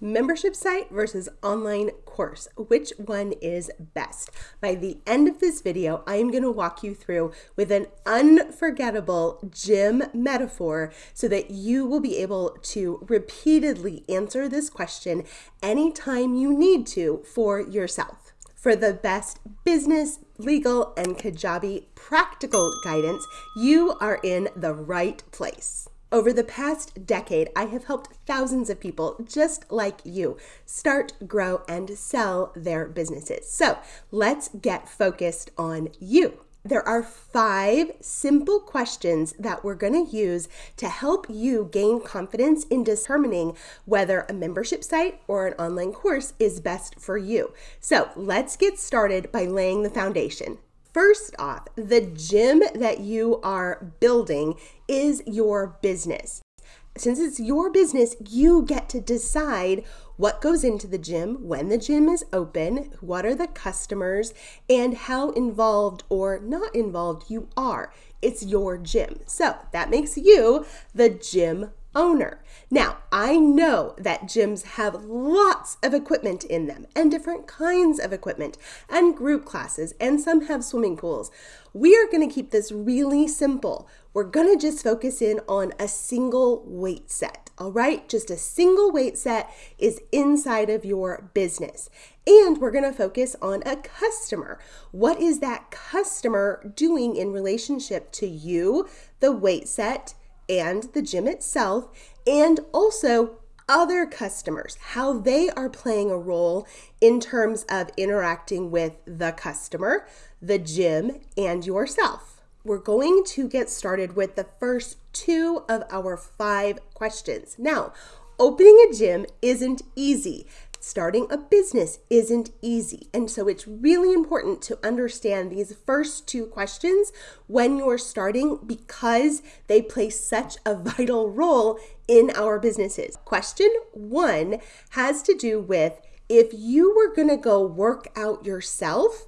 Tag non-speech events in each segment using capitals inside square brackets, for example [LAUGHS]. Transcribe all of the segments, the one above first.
membership site versus online course. Which one is best? By the end of this video, I am going to walk you through with an unforgettable gym metaphor so that you will be able to repeatedly answer this question anytime you need to for yourself. For the best business, legal, and Kajabi practical guidance, you are in the right place. Over the past decade, I have helped thousands of people just like you start, grow, and sell their businesses. So let's get focused on you. There are five simple questions that we're going to use to help you gain confidence in determining whether a membership site or an online course is best for you. So let's get started by laying the foundation. First off, the gym that you are building is your business. Since it's your business, you get to decide what goes into the gym, when the gym is open, what are the customers, and how involved or not involved you are. It's your gym. So that makes you the gym owner. Now, I know that gyms have lots of equipment in them and different kinds of equipment and group classes, and some have swimming pools. We are going to keep this really simple. We're going to just focus in on a single weight set, all right? Just a single weight set is inside of your business. And we're going to focus on a customer. What is that customer doing in relationship to you, the weight set, and the gym itself, and also other customers, how they are playing a role in terms of interacting with the customer, the gym, and yourself. We're going to get started with the first two of our five questions. Now, opening a gym isn't easy starting a business isn't easy. And so it's really important to understand these first two questions when you're starting because they play such a [LAUGHS] vital role in our businesses. Question one has to do with if you were going to go work out yourself,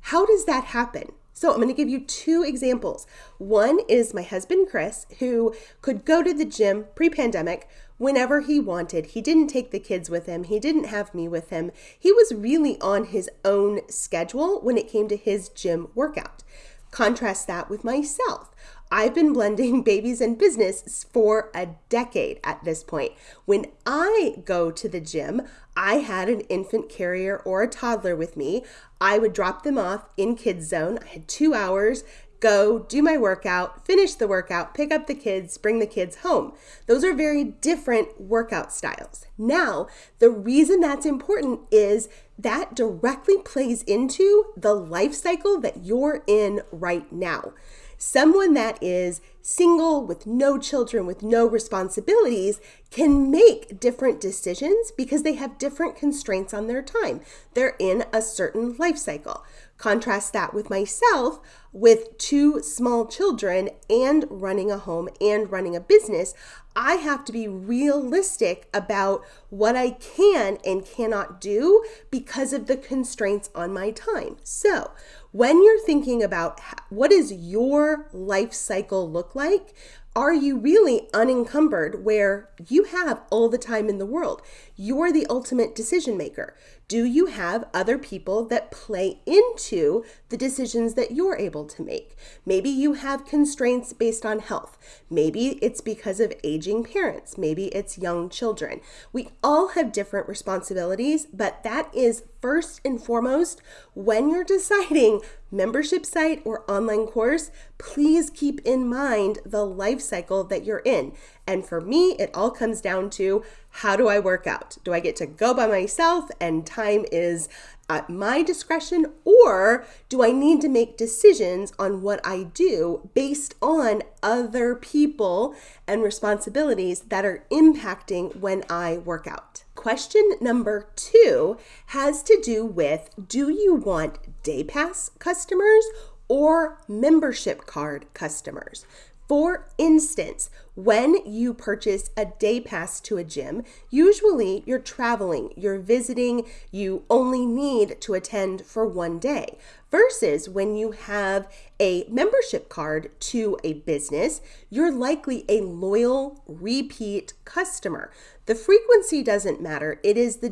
how does that happen? So I'm going to give you two examples. One is my husband, Chris, who could go to the gym pre pandemic whenever he wanted. He didn't take the kids with him, he didn't have me with him. He was really on his own schedule when it came to his gym workout. Contrast that with myself. I've been blending [LAUGHS] babies and business for a decade at this point. When I go to the gym, I had an infant carrier or a toddler with me. I would drop them off in kids zone. I had 2 hours go, do my workout, finish the workout, pick up the kids, bring the kids home. Those are very different workout styles. Now, the reason that's important is that directly plays into the life cycle that you're in right now. Someone that is single with no children, with no responsibilities, can make different decisions because they have different constraints on their time. They're in a certain life cycle. Contrast that with myself with two small children and running a home and running a business. I have to be realistic about what I can and cannot do because of the constraints on my time. So, when you're thinking about what does your life cycle look like, are you really unencumbered where you have all the time in the world? You're the ultimate decision maker. Do you have other people that play into the decisions that you're able to make? Maybe you have constraints based on health. Maybe it's because of aging parents. Maybe it's young children. We all have different responsibilities, but that is first and foremost when you're deciding membership site or online course, please keep in mind the life cycle that you're in. And for me, it all comes down to how do I work out? Do I get to go by myself and time is at my discretion, or do I need to make decisions on what I do based on other people and responsibilities that are impacting when I work out? Question number two has to do with do you want day pass customers or membership card customers? For instance, when you purchase a day pass to a gym, usually you're traveling, you're visiting, you only need to attend for one day. Versus when you have a membership card to a business, you're likely a loyal repeat customer. The frequency doesn't matter. It is the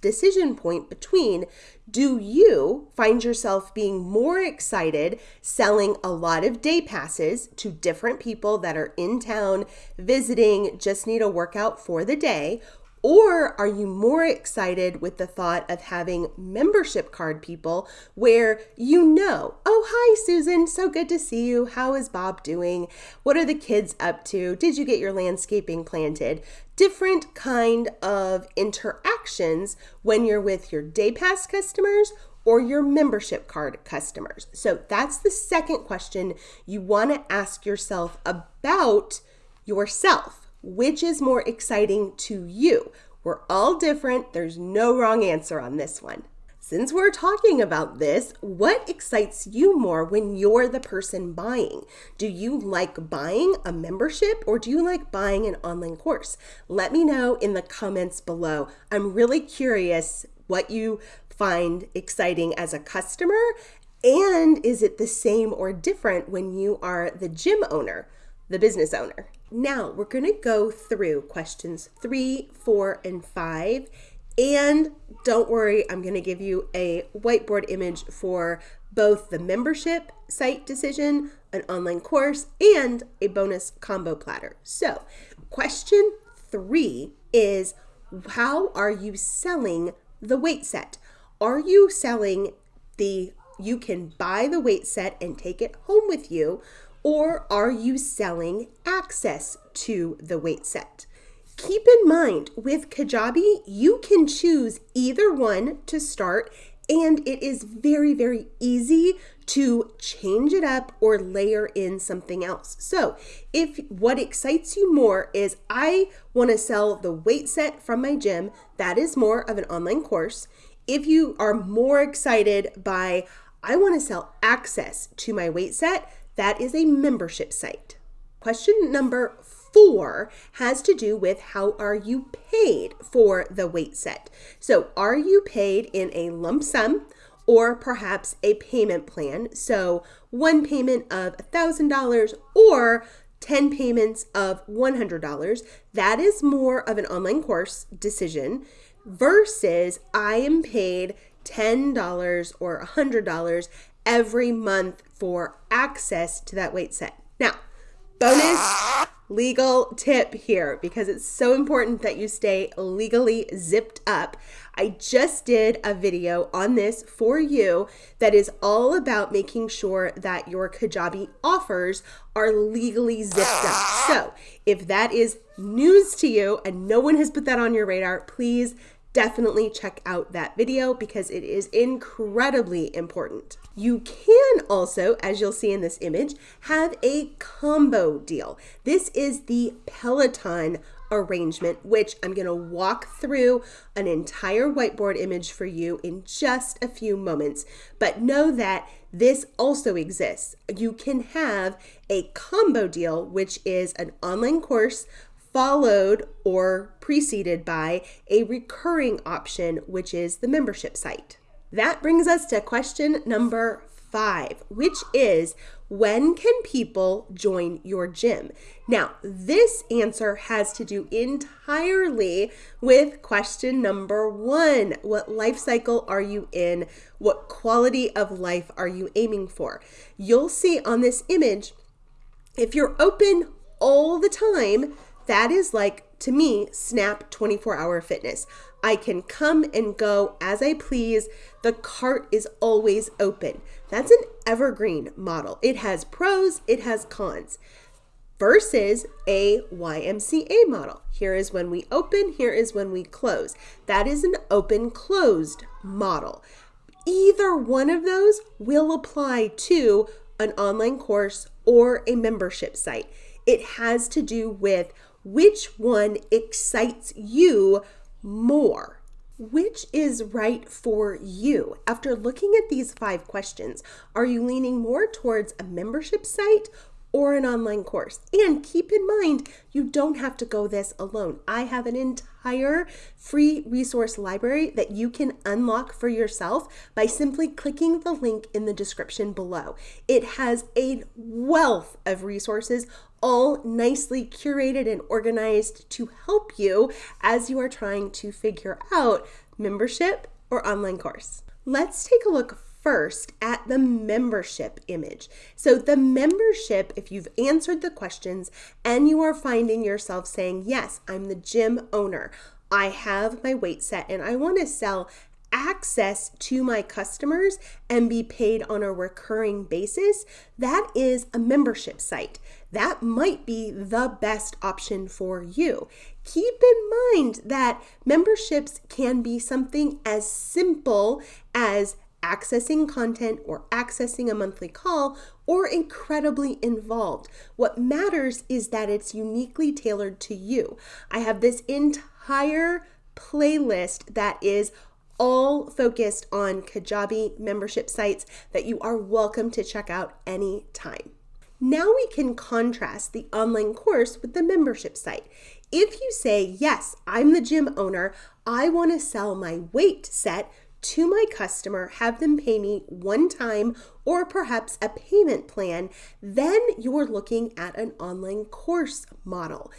decision point between do you find yourself being more excited selling a lot of day passes to different people that are in town visiting, just need a workout for the day? Or are you more excited with the thought of having membership card people where you know, oh, hi, Susan, so good to see you. How is Bob doing? What are the kids up to? Did you get your landscaping planted? Different kind of interactions when you're with your day pass customers or your membership card customers. So that's the second question you want to ask yourself about yourself which is more exciting to you? We're all different. There's no wrong answer on this one. Since we're talking about this, what excites you more when you're the person buying? Do you like buying a membership or do you like buying an online course? Let me know in the comments below. I'm really curious what you find exciting as a customer and is it the same or different when you are the gym owner, the business owner? Now we're going to go through questions three, four, and five. And don't worry, I'm going to give you a whiteboard image for both the membership site decision, an online course, and a bonus combo platter. So, question three is how are you selling the weight set? Are you selling the you can buy the weight set and take it home with you? Or are you selling access to the weight set? Keep in mind with Kajabi, you can choose either one to start, and it is very, very easy to change it up or layer in something else. So, if what excites you more is I want to sell the weight set from my gym, that is more of an online course. If you are more excited by I want to sell access to my weight set, that is a membership site. Question number four has to do with how are you paid for the weight set? So, are you paid in a lump sum or perhaps a payment plan? So, one payment of $1,000 or 10 payments of $100. That is more of an online course decision versus I am paid $10 or $100 every month for access to that weight set. Now, bonus legal tip here because it's so important that you stay legally zipped up. I just did a video on this for you that is all about making sure that your Kajabi offers are legally zipped up. So, if that is news to you and no one has put that on your radar, please definitely check out that video because it is incredibly important. You can also, as you'll see in this image, have a combo deal. This is the Peloton arrangement, which I'm going to walk through an entire whiteboard image for you in just a few moments. But know that this also exists. You can have a combo deal, which is an online course followed or preceded by a recurring option, which is the membership site. That brings us to question number five, which is when can people join your gym? Now, this answer has to do entirely with question number one What life cycle are you in? What quality of life are you aiming for? You'll see on this image, if you're open all the time, that is like, to me, Snap 24 hour fitness. I can come and go as I please. The cart is always open. That's an evergreen model. It has pros, it has cons versus a YMCA model. Here is when we open, here is when we close. That is an open closed model. Either one of those will apply to an online course or a membership site. It has to do with which one excites you more? Which is right for you? After looking at these five questions, are you leaning more towards a membership site or an online course. And keep in mind, you don't have to go this alone. I have an entire free resource library that you can unlock for yourself by simply clicking the link in the description below. It has a wealth of resources all nicely curated and organized to help you as you are trying to figure out membership or online course. Let's take a look first at the membership image. So, the membership, if you've answered the questions and you are finding yourself saying, Yes, I'm the gym owner, I have my weight set, and I want to sell access to my customers and be paid on a recurring basis, that is a membership site. That might be the best option for you. Keep in mind that memberships can be something as simple as accessing content or accessing a monthly call or incredibly involved. What matters is that it's uniquely tailored to you. I have this entire playlist that is all focused on Kajabi membership sites that you are welcome to check out anytime. Now we can contrast the online course with the membership site. If you say, Yes, I'm the gym owner, I want to sell my weight set to my customer, have them pay me one time or perhaps a payment plan, then you're looking at an online course model.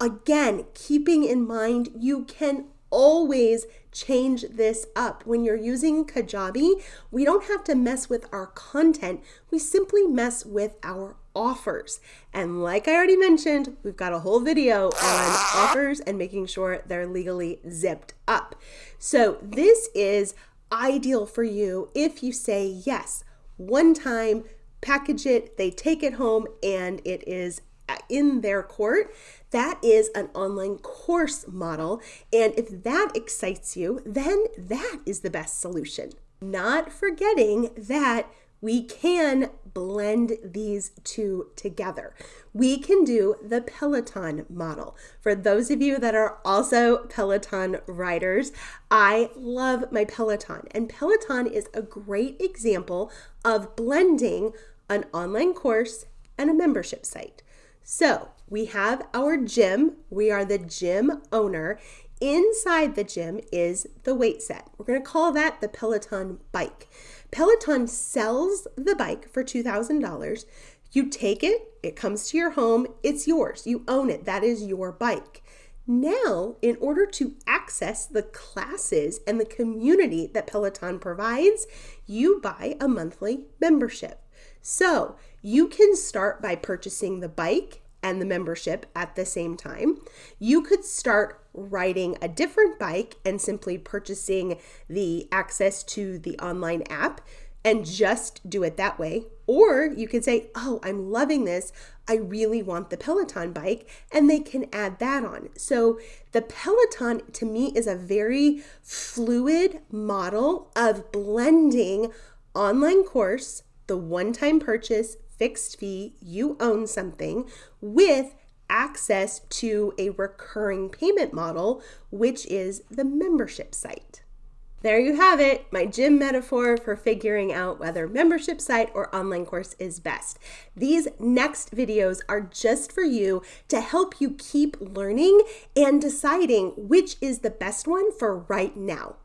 Again, keeping in mind you can always change this up. When you're using Kajabi, we don't have to mess with our content, we simply mess with our offers. And like I already mentioned, we've got a whole video on offers and making sure they're legally zipped up. So this is ideal for you if you say yes, one time, package it, they take it home, and it is in their court. That is an online course model. And if that excites you, then that is the best solution. Not forgetting that we can blend these two together. We can do the Peloton model. For those of you that are also Peloton riders, I love my Peloton, and Peloton is a great example of blending an online course and a membership site. So we have our gym, we are the gym owner. Inside the gym is the weight set. We're going to call that the Peloton bike. Peloton sells the bike for $2,000. You take it, it comes to your home, it's yours. You own it. That is your bike. Now, in order to access the classes and the community that Peloton provides, you buy a monthly membership. So you can start by purchasing the bike and the membership at the same time. You could start riding a different bike and simply purchasing the access to the online app and just do it that way. Or you could say, Oh, I'm loving this. I really want the Peloton bike, and they can add that on. So, the Peloton to me is a very fluid model of blending online course, the one time purchase, fixed fee, you own something, with access to a recurring payment model, which is the membership site. There you have it, my gym metaphor for figuring out whether membership site or online course is best. These next videos are just for you to help you keep learning and deciding which is the best one for right now.